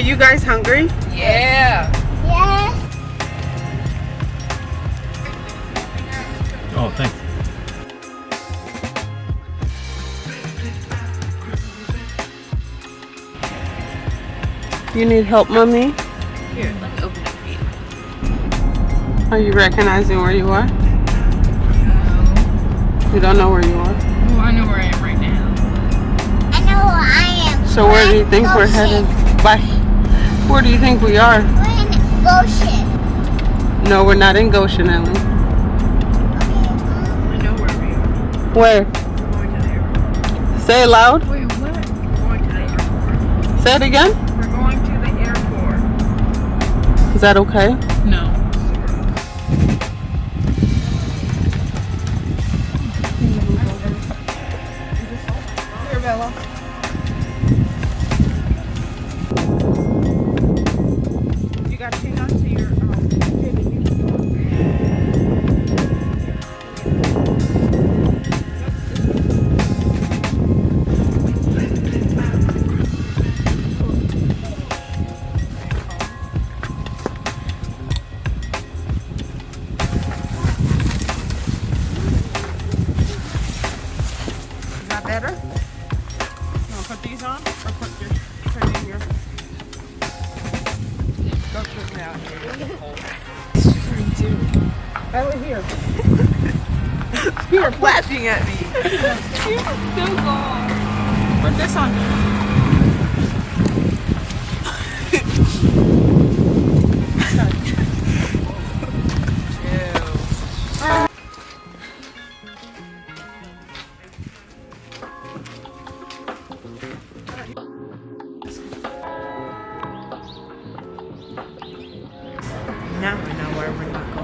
Are you guys hungry? Yeah. Yes. Oh, thanks. You need help, mommy? Here, let me open it for you. Are you recognizing where you are? You don't know where you are. Oh, I know where I am right now. I know who I am. So where do you think we're Goshen. headed? Bye. Where do you think we are? We're in Goshen. No, we're not in Goshen, Ellen. Okay. Um, I know where we are. Where? We're going to the airport. Say it loud. Wait, what? We're going to the airport. Say it again. We're going to the airport. Is that okay? No.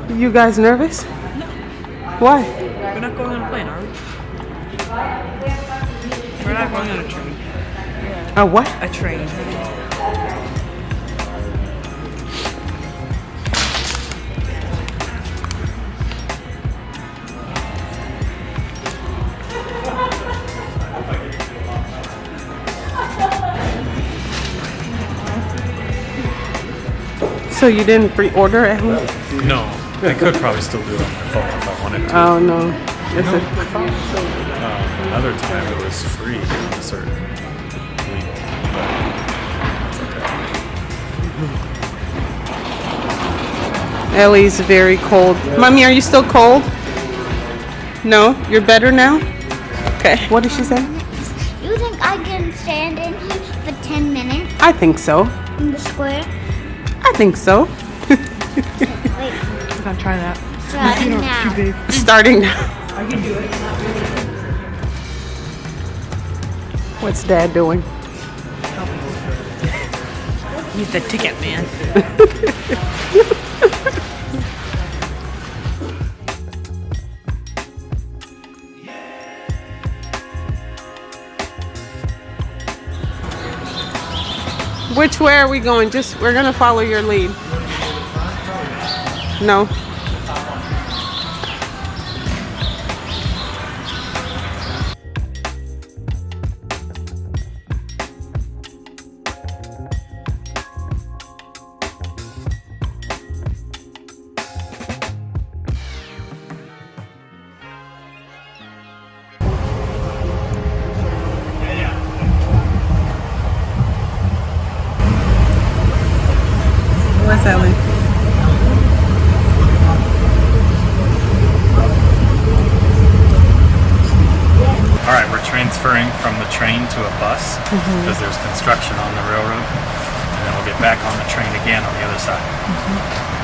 You guys nervous? No. Why? We're not going on a plane, are we? We're not going on a train. A what? A train. So you didn't pre-order at home? No, I could probably still do it on my phone if I wanted to. Oh no. Is it? Uh, another time it was free a certain week, but it's okay. Ellie's very cold. Mommy, are you still cold? No? You're better now? Okay. What did she say? You think I can stand in here for 10 minutes I think so. in the square? I think so. Wait, I'm gonna try that. starting now. Starting now. I can do it. What's dad doing? He's the ticket man. Which way are we going? Just we're gonna follow your lead. No. A bus because there's construction on the railroad, and then we'll get back on the train again on the other side. Mm-hmm.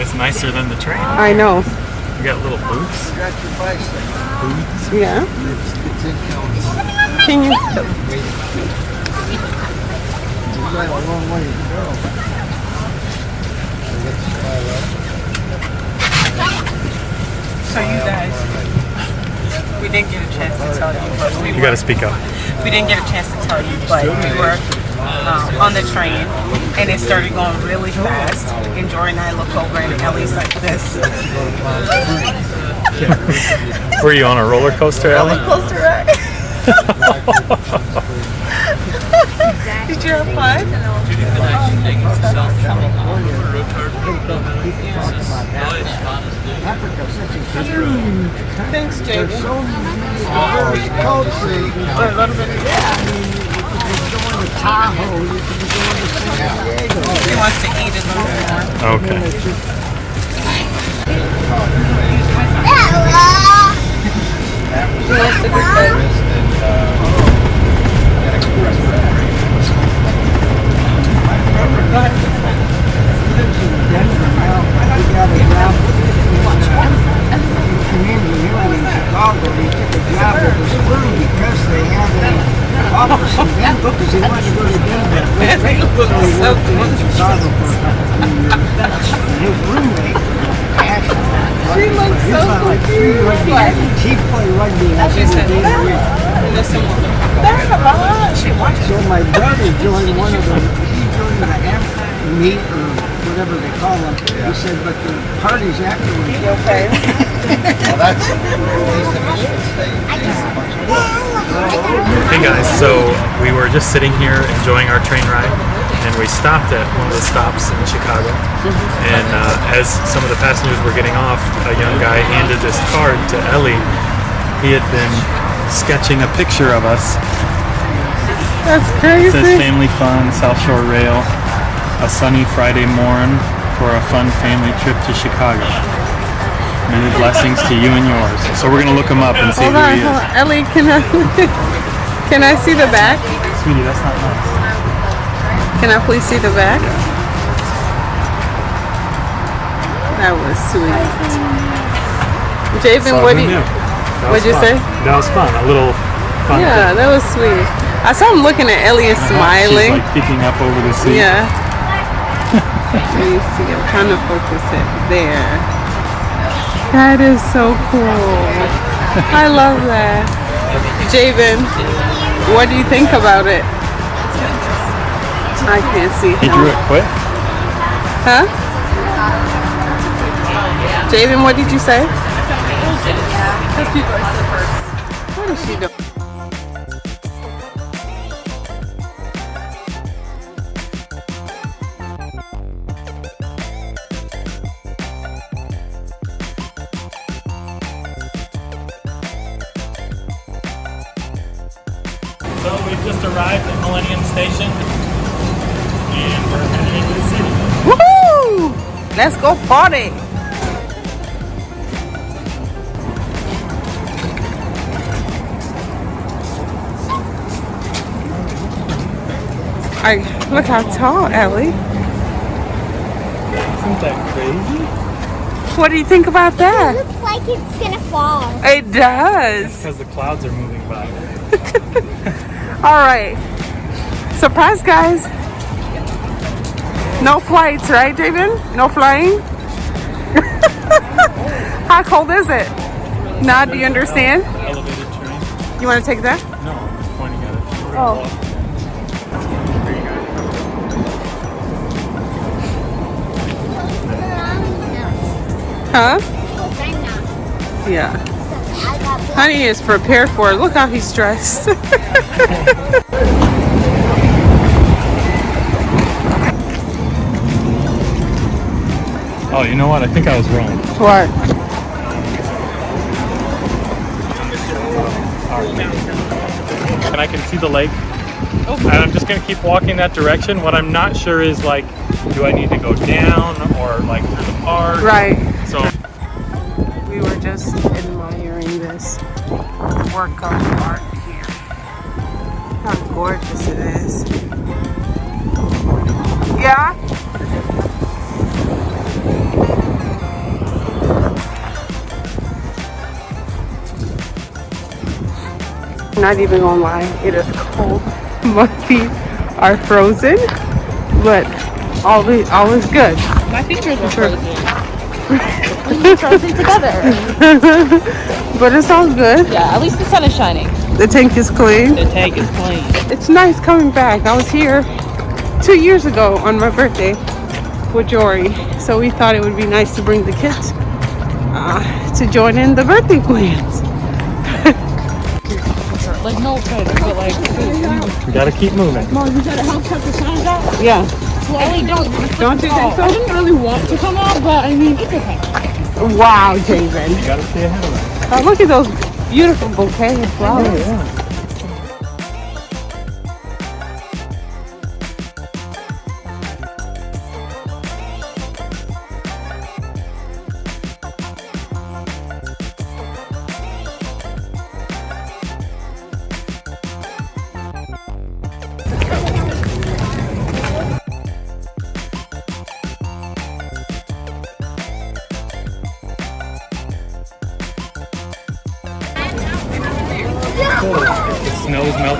It's nicer than the train. I know. We got little booths. You got your bikes. booths. Yeah. Can you? So you guys, we didn't get a chance to tell you, but we You were, got to speak up. we didn't get a chance to tell you, but we were um, on the train, and it started going really fast. And Jordan and I look over, and Ellie's like this. Were you on a roller coaster, Ellie? Closer, right? Did you have fun? Thanks, Jaden. A little bit. He wants to eat it a little bit more. Okay. Ella! He wants to be fed. community here in Chicago, he took a job with his crew because they had an office in Denver because he wanted to go to Denver. They look So he so worked in Chicago for a couple of years. And his roommate, Ashley, She looks he so was on like three rugby confused. teams. He played rugby like She every said, day of the week. Listen, that's a lot. She watches. So my brother joined one of them. He joined the amp meet or whatever they call them. He said, but the parties afterwards. You okay? Hey guys, so we were just sitting here enjoying our train ride, and we stopped at one of the stops in Chicago. And uh, as some of the passengers were getting off, a young guy handed this card to Ellie. He had been sketching a picture of us. That's crazy. It says. Family Fun, South Shore Rail, a sunny Friday morn for a fun family trip to Chicago. Many blessings to you and yours. So we're gonna look him up and see Hold who on, he hold is. on. Ellie, can I can I see the back? Sweetie, that's not nice. Can I please see the back? That was sweet. Javen, So what who do you? what'd was you fun. say? That was fun. A little fun. Yeah, thing. that was sweet. I saw him looking at Elliot smiling. She's like peeking up over the seat. Yeah. Let me see. I'm trying to focus it there. That is so cool. I love that. Javen, what do you think about it? I can't see He drew it quick. Huh? Javen, what did you say? What is she doing? Station, and we're heading into the city. Woohoo! Let's go party! I look how tall, Ellie. Isn't that crazy? What do you think about that? It Looks like it's gonna fall. It does. Because the clouds are moving by. All right. Surprise, guys. No flights, right, David? No flying? How cold is it? Now, do you understand? You want to take that? No, I'm just pointing at it. Oh. Huh? Yeah. Honey is prepared for it. Look how he's dressed. Oh, you know what? I think I was wrong. what? And I can see the lake. And I'm just gonna keep walking that direction. What I'm not sure is like, do I need to go down or like through the park? Right. So We were just admiring this work of art here. How gorgeous it is. Yeah? Not even gonna lie, it is cold. My feet are frozen, but all is, all is good. My features are frozen. frozen together. But it's all good. Yeah, at least the sun is shining. The tank is clean. The tank is clean. It's nice coming back. I was here two years ago on my birthday with Jory, so we thought it would be nice to bring the kids uh, to join in the birthday plans. Like no offense, but like We gotta keep moving. Mom, you gotta help cut the signs out. Yeah. Ellie, don't. Don't you think I didn't really want to come out, but I mean, it's okay. Wow, Javen. You gotta stay ahead of it. Oh, look at those beautiful bouquet of flowers. The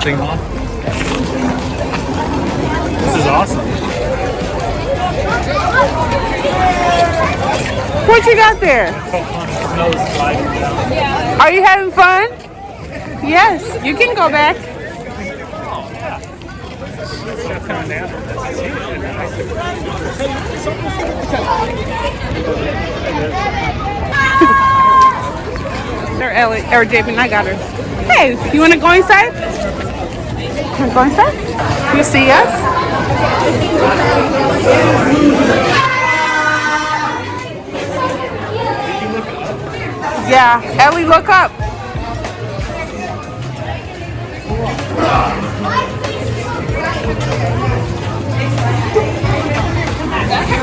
This is awesome. What you got there? Are you having fun? Yes, you can go back. Or Ellie, or Javen, I got her. Hey, you want to go inside? Inside? You see us? Yeah, Ellie, look up.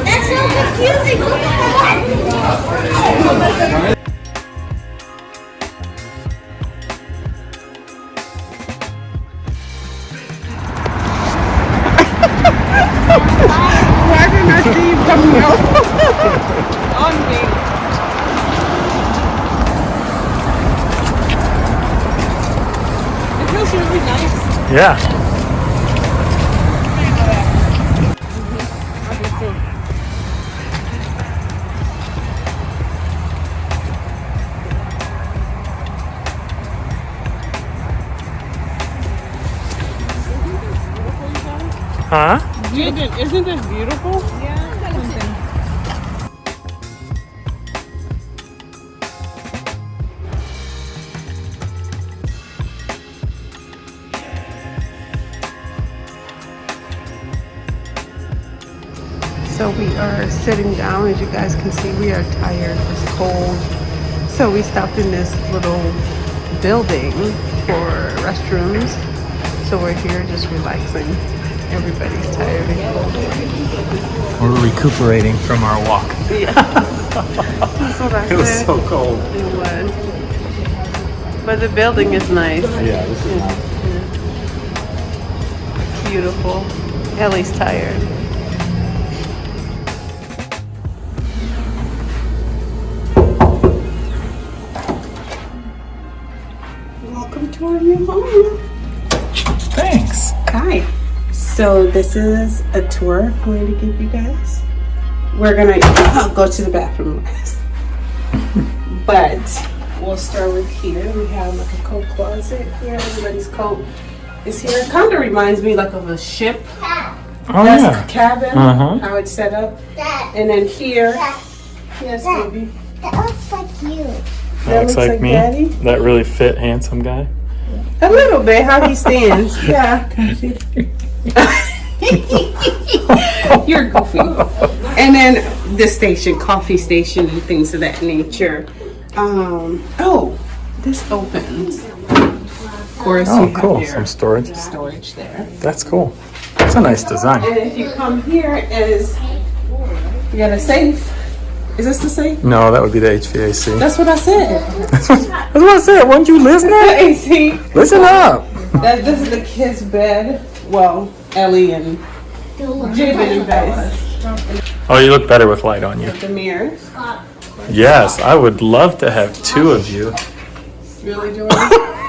That's so confusing. Yeah. Huh? Isn't this beautiful? Are sitting down. As you guys can see, we are tired. It's cold. So we stopped in this little building for restrooms. So we're here just relaxing. Everybody's tired and cold. We're recuperating from our walk. That's what I It was so cold. It was. But the building is nice. Yeah, this is Beautiful. Ellie's tired. Welcome to our new home. Thanks. Hi. So this is a tour I'm going to give you guys. We're gonna I'll go to the bathroom last. but we'll start with here. We have like a coat closet here. Everybody's coat is here. It kind of reminds me like of a ship. Oh That's yeah. cabin. Uh-huh. How it's set up. That, And then here, that, yes, baby. that looks like you. That looks looks like, like me. Daddy. That really fit, handsome guy. A little bit how he stands. yeah. You're goofy. And then the station, coffee station, and things of that nature. Um. Oh, this opens. Of course, Oh, you cool. have Some storage. storage there. That's cool. It's a nice design. And if you come here, is you got a safe. Is this the safe? No, that would be the HVAC. That's what I said. That's what, I said. Weren't you listening? the AC. Listen up. That this is the kids' bed. Well, Ellie and Javen and Bess. Oh, you look better with light on you. The mirror. Yes, I would love to have two of you. Really, Jordan?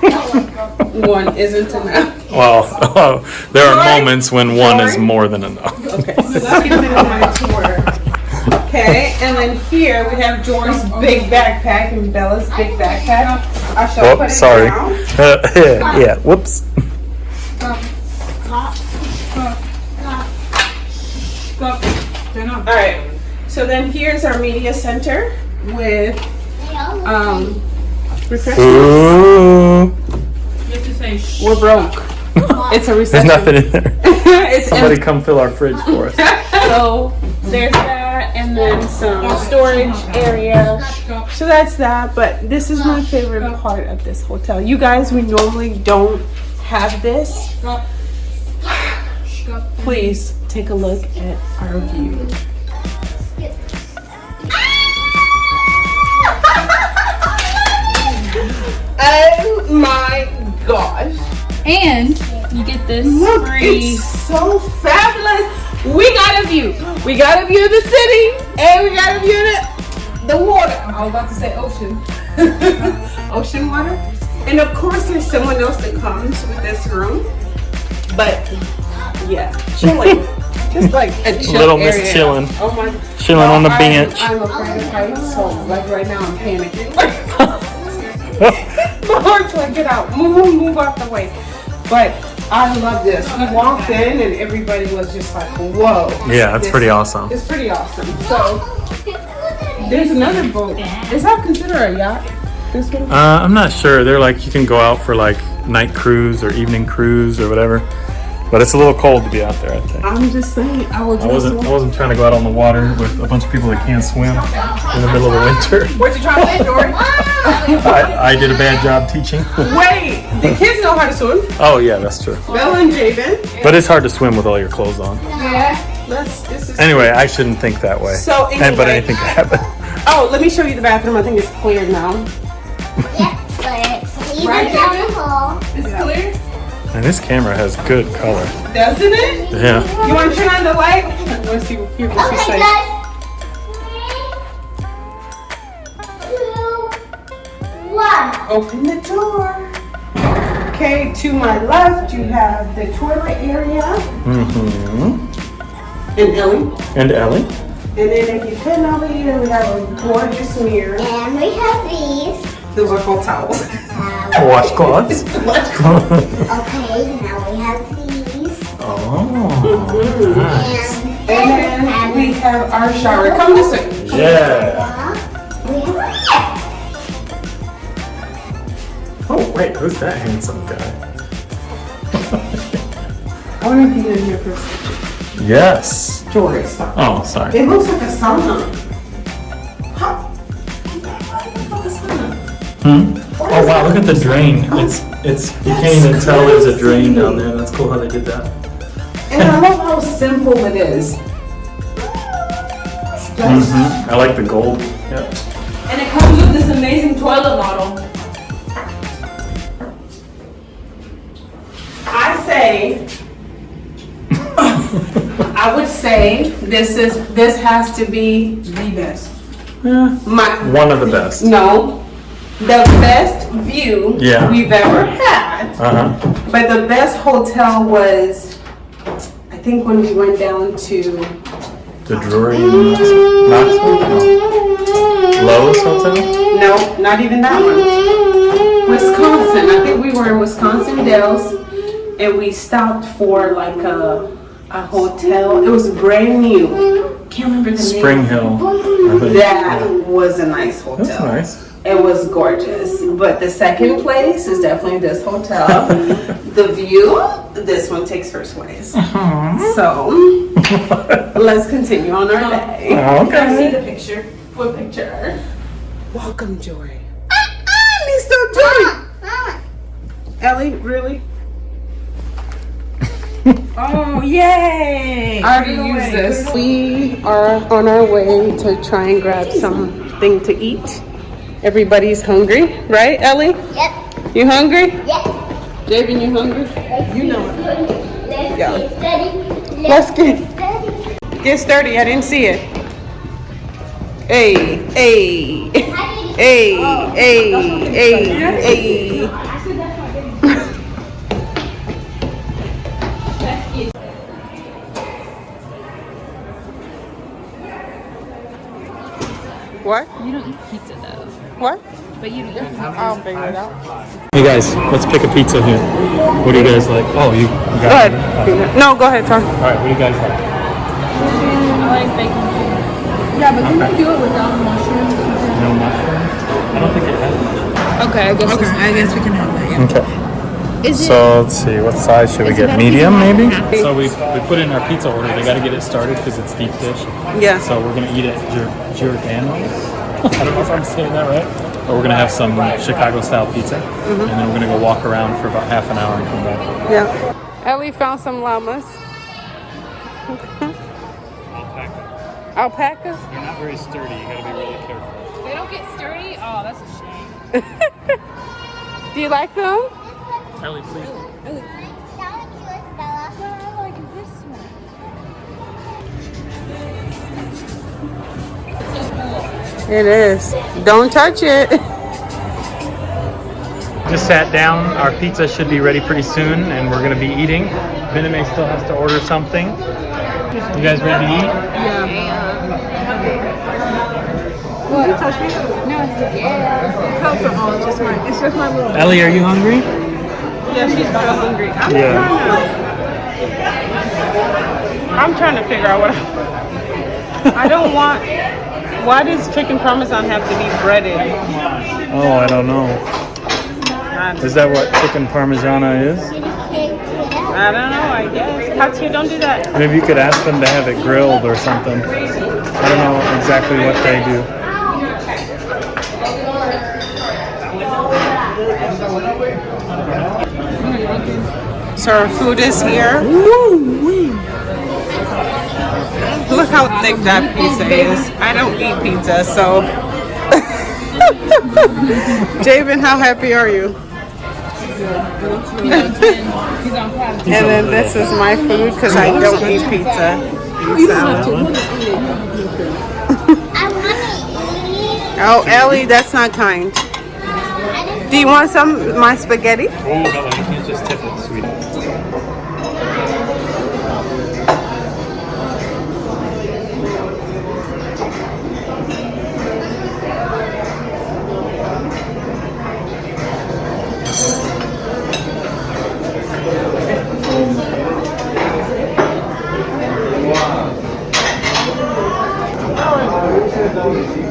One isn't enough. Well, there are moments when one is more than enough. Okay, Okay, and then here we have Jordan's big backpack and Bella's big backpack. I shall put Whoops, it sorry. down. yeah, whoops. All right. So then here's our media center with um refreshments. Ooh. We're broke. It's a There's nothing in there. Somebody empty. come fill our fridge for us. So there's that, and then some storage area. So that's that. But this is my favorite part of this hotel. You guys, we normally don't have this. Please take a look at our view. Oh my gosh. And you get this Look, free. it's so fabulous. We got a view. We got a view of the city, and we got a view of the, the water. I was about to say ocean. ocean water. And of course, there's someone else that comes with this room. But yeah, chilling. Just like a chill Little Miss chilling. Oh my. Chilling on the I'm- bench. I'm afraid of heights, so like right now I'm panicking. Lord's like, get out, move, move, move out the way. But I love this. We walked in and everybody was just like, whoa. Yeah, it's This- pretty awesome. It's pretty awesome. So there's another boat. Is that considered a yacht? This one? Uh, I'm not sure. They're like you can go out for like night cruise or evening cruise or whatever. But it's a little cold to be out there. I think. I'm just saying, I was I wasn't. I wasn't trying to go out on the water with a bunch of people that can't swim in the middle of the winter. What you trying to say, Dory? I, I did a bad job teaching. Wait, the kids know how to swim. oh yeah, that's true. Bella and Javen. But it's hard to swim with all your clothes on. Yeah. Let's, this is Anyway, I shouldn't think that way. So And- but anyway- anything can happen. Oh, let me show you the bathroom. I think it's clear now. Yep, but it's even Right, down David? the hall. It's clear? And this camera has good color. Doesn't it? Yeah. You want to turn on the light? Let's see hear what she Okay, says. guys. Three, two, one. Open the door. Okay, to my left you have the toilet area hmm and Ellie. And Ellie. And then if you turn over here, we have a gorgeous mirror. And we have these. Those are cold towels. Uh, Washcloths. okay, now we have these. oh. Nice. And And then we have our shower. Come this way. Yeah. Oh wait, who's that handsome guy? I want to be in here for a second. Yes. Jory, stop. Oh, sorry. It looks like a sauna. How? It looks like a sauna. Hmm? Oh wow, look at the drain. It's it's you can't even tell there's a drain down there. That's cool how they did that. And I love how simple it is. hmm I like the gold. Yep. And it comes with this amazing toilet model. I say, I would say this is this has to be the best. Yeah. My One of the best. no, the best view Yeah. we've ever had. Uh huh. But the best hotel was, I think when we went down to The Drury Knoxville. No. Loews Hotel. no, not even that one. Wisconsin. I think we were in Wisconsin Dells, and we stopped for like a a hotel. It was brand new. Can't remember the Spring name. Spring Hill. That was a nice hotel. That's nice. It was gorgeous. But the second place is definitely this hotel. the view, this one takes first place. So let's continue on our day. Okay. see the picture. What picture? Welcome, Joy. Ah, Listo, Joy. Ah, ah. Ellie, really? Oh, yay! I already used this. We are on our way to try and grab something to eat. Everybody's hungry, right, Ellie? Yep, You hungry? yep. Javen, you hungry? You know it. Let's Yeah. get steady. Let's get steady. get sturdy. I didn't see it. Hey, hey, hey, oh. hey, hey, hey. What? You don't eat pizza though. What? But you I'll figure it out. Hey guys, let's pick a pizza here. What do you guys like? Oh, you Go got ahead. No, go ahead, Tom. All right, what do you guys like? I like bacon. Yeah, but can you do it without mushrooms? No mushrooms? I don't think it has mushrooms. Okay, I guess. Okay, I guess we can have that. Yeah. Okay. Is it? So let's see, what size should we get? Medium, maybe? So we, we put in our pizza order. They got to get it started because it's deep dish. Yeah. So we're gonna eat at Gior- Giordano's. I don't know if I'm saying that right. But we're gonna have some Chicago style pizza, Mm-hmm. and then we're gonna go walk around for about half an hour and come back. Yeah. Ellie found some llamas. Alpacas? They're not very sturdy. You gotta be really careful. They don't get sturdy. Oh, that's a shame. Do you like them? Ellie, please. It is. Don't touch it. Just sat down. Our pizza should be ready pretty soon, and we're gonna be eating. Bename still has to order something. You guys ready to eat? Yeah. Don't touch me. No. Yeah. Come from all. Just my. It's just my little. Ellie, are you hungry? Yeah, she's real hungry. I'm Yeah. I'm trying to figure out what I, I don't want. Why does chicken parmesan have to be breaded? Oh, I don't know. Is that what chicken parmigiana is? I don't know. I guess. Katya, don't do that. Maybe you could ask them to have it grilled or something. I don't know exactly what they do. So our food is here. Look how thick that pizza is. I don't eat pizza, so. Javen, how happy are you? He's on cloud. And then this is my food because I don't eat pizza. I want to eat. Oh, Ellie, that's not kind. Uh, Do you want some of my spaghetti? Oh, no, you can't just tip it, sweetie. Go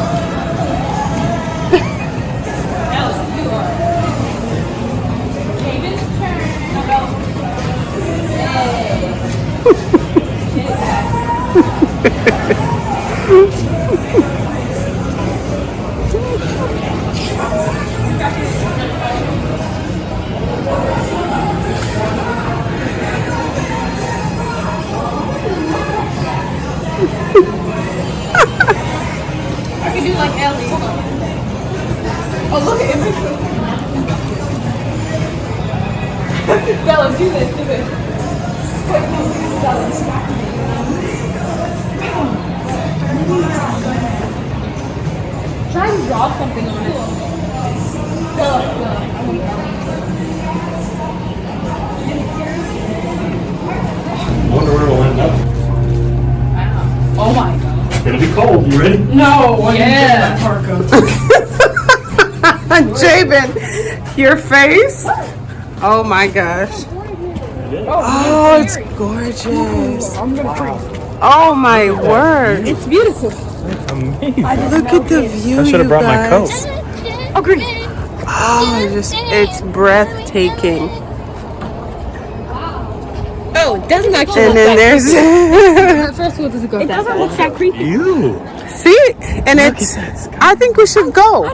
Try and draw something on it. Bella, Bella. I wonder where we'll end up. Oh my god. It's gonna be cold. You ready? No, yeah. Javen, your face. Oh my gosh. Oh, oh it's gorgeous. Oh my word. It's beautiful. Amazing. Look at the view. I should have you brought my coat. guys. Oh, green. Oh, just it's breathtaking. Oh, it doesn't actually And then there's First of all, does it go It doesn't look that creepy. You. see, and it's. I think we should go.